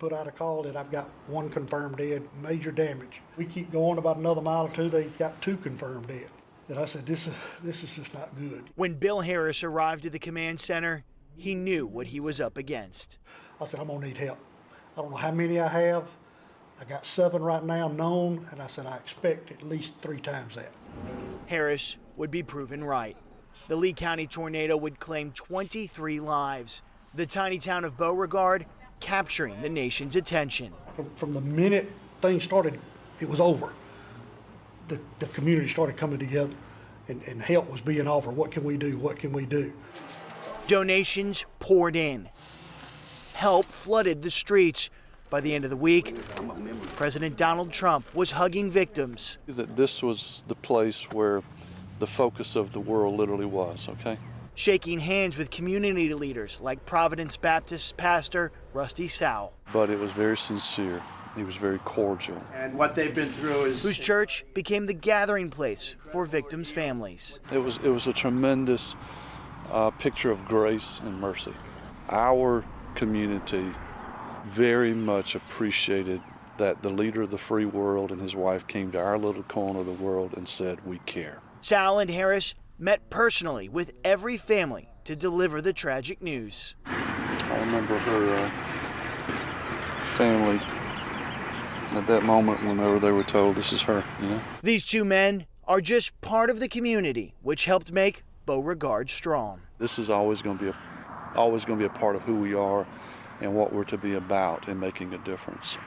put out a call that I've got one confirmed dead, major damage. We keep going about another mile or two, they've got two confirmed dead. And I said, this is, this is just not good. When Bill Harris arrived at the command center, he knew what he was up against. I said, I'm gonna need help. I don't know how many I have. I got seven right now known, and I said, I expect at least three times that. Harris would be proven right. The Lee County tornado would claim 23 lives. The tiny town of Beauregard capturing the nation's attention. From, from the minute things started, it was over. The, the community started coming together, and, and help was being offered. What can we do? What can we do? Donations poured in. Help flooded the streets. By the end of the week, President Donald Trump was hugging victims. that this was the place where the focus of the world literally was, okay? Shaking hands with community leaders like Providence Baptist pastor Rusty Sowell, But it was very sincere. He was very cordial. And what they've been through is whose church became the gathering place for victims' families. It was it was a tremendous uh, picture of grace and mercy. Our community very much appreciated that the leader of the free world and his wife came to our little corner of the world and said, "We care." Sowell and Harris met personally with every family to deliver the tragic news. I remember her uh, family at that moment whenever they were told, "This is her," know. These two men are just part of the community which helped make Beauregard strong. This is always going to be a, always going to be a part of who we are and what we're to be about in making a difference.